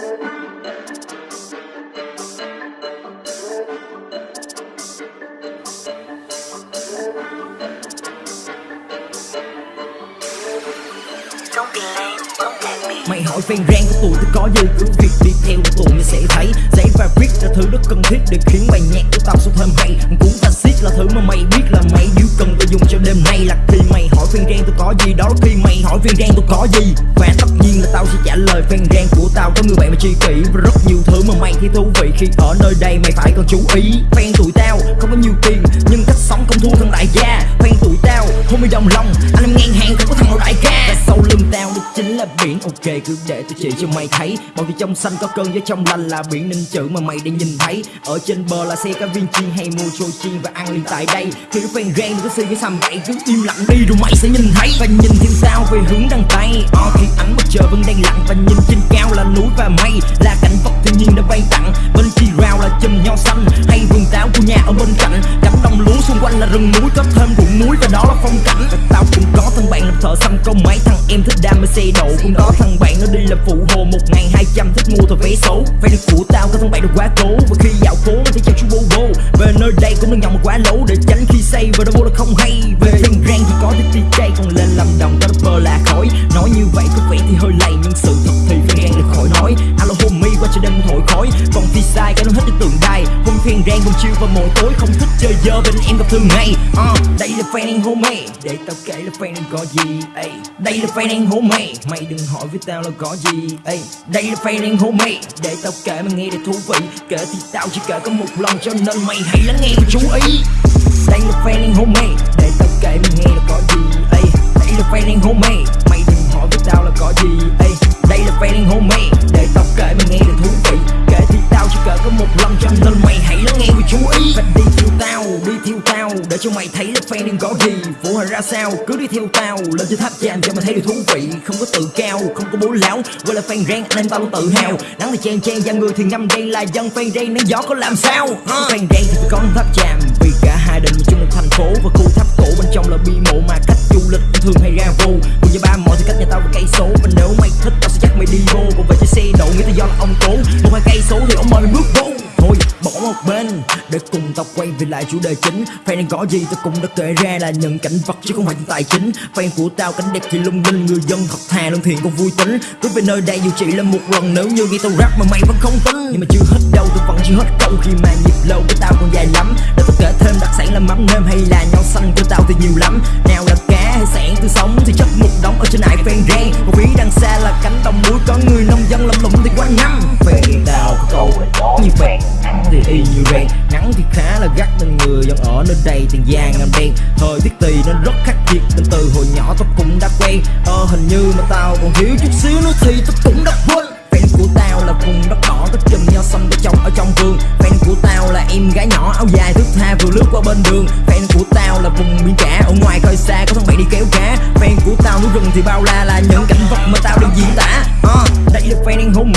Mày hỏi fan rang của tụi tôi có gì Cứ việc đi theo tụi mày sẽ thấy. Giấy và viết là thứ rất cần thiết Để khiến bài nhạc của tao sâu thêm hay. Cuốn taxit là thứ mà mày biết là mày điều cần tôi dùng cho đêm nay. Là khi mày hỏi fan rang tôi có gì, Đó là khi mày hỏi fan rang tôi có gì. Và tất nhiên là lời fan gan của tao. Có người bạn mà chi kỷ Và rất nhiều thứ mà mày thấy thú vị. Khi ở nơi đây mày phải còn chú ý. Fan tụi tao không có nhiều tiền, Nhưng cách sống không thua thằng đại gia. Fan tụi tao không bị đồng lòng, Anh em ngang hàng không có thằng nào đại ca. Và sau lưng tao đó chính là biển. Ok, cứ để tôi chỉ cho mày thấy. Màu việc trong xanh có cơn với trong lành là biển ninh chữ mà mày đang nhìn thấy. Ở trên bờ là xe cá viên chiên hay mua trôi chiên và ăn liền tại đây. Khi fan gan đừng có suy cái sầm vậy cứ im lặng đi rồi mày sẽ nhìn thấy. Và nhìn theo tao về hướng đằng tây trời vẫn đang lặng và nhìn trên cao là núi và mây. Là cảnh vật thiên nhiên đã ban tặng Bên chi rau là chùm nho xanh. Hay vườn táo của nhà ở bên cạnh. Cánh đồng lúa xung quanh là rừng núi. Có thêm ruộng muối và đó là phong cảnh. Và tao cũng có thằng bạn làm thợ xăm câu máy. Thằng em thích đam mê xe độ cũng có thằng bạn nó đi làm phụ hồ. Một ngày hai trăm thích mua tờ vé số. Phải được của tao, có thằng bạn được quá cố. Và khi dạo phố, nó thì chào chú bô bô về nơi đây cũng đừng nhầm quá lố. Để tránh khi say và đâu vô là không hay. Về thích không lên làm đồng có rapper là khói nói như vậy có vẻ thì hơi lầy nhưng sự thật thì phải gan được khỏi nói. Alo homie qua cho đêm thổi khói. Còn phi sai cái nó hết cái tượng đài. Hôm fan rang hôm chiều vào mỗi tối. Không thích chơi dơ bên em gặp thường ngày uh, à, đây là fan anh homie để tao kể là fan anh có gì ey đây là fan anh homie mày đừng hỏi với tao là có gì ey đây là fan anh homie để tao kể mà nghe để thú vị. Kể thì tao chỉ kể có một lần cho nên mày hãy lắng nghe và chú ý. Đây là fan anh homie cho mày thấy là fan đang có gì vũ hình ra sao? Cứ đi theo tao lên trên tháp chạm cho mày thấy được thú vị. Không có tự cao không có bố láo quay là fan rang anh em tao luôn tự hào. Nắng thì chen chen da người thì ngâm đen là dân fan rang nắng gió có làm sao? Fan rang thì phải có tháp chạm vì cả hai định quay về lại chủ đề chính. Fan đang có gì tao cũng đã kể ra là những cảnh vật chứ không phải những tài chính. Fan của tao cảnh đẹp thì lung linh, người dân thật thà lương thiện còn vui tính. Cứ về nơi đây dù chỉ là một lần, nếu như nghe tao rap mà mày vẫn không tin. Nhưng mà chưa hết đâu, tôi vẫn chưa hết câu khi mà nhịp lâu của tao còn dài lắm. Để tao kể thêm đặc sản là mắm nêm hay là nho xanh của tao thì nhiều lắm. Nào là cá hay sản tươi sống thì rèn nắng thì khá là gắt nên người dân ở nơi đây tiền giang ngầm đen. Thời tiết tùy nên rất khắc nghiệt nên từ hồi nhỏ tao cũng đã quen. Ờ hình như mà tao còn thiếu chút xíu nữa thì tao cũng đã quên. Fan của tao là vùng đất đỏ có chùm nho xanh có trồng ở trong vườn. Fan của tao là em gái nhỏ áo dài thước tha vừa lướt qua bên đường. Fan của tao là vùng biển cả ở ngoài khơi xa có thằng bạn đi kéo cá. Fan của tao núi rừng thì bao la là những cảnh vật mà tao đang diễn tả. Uh, đây là fan anh hùng.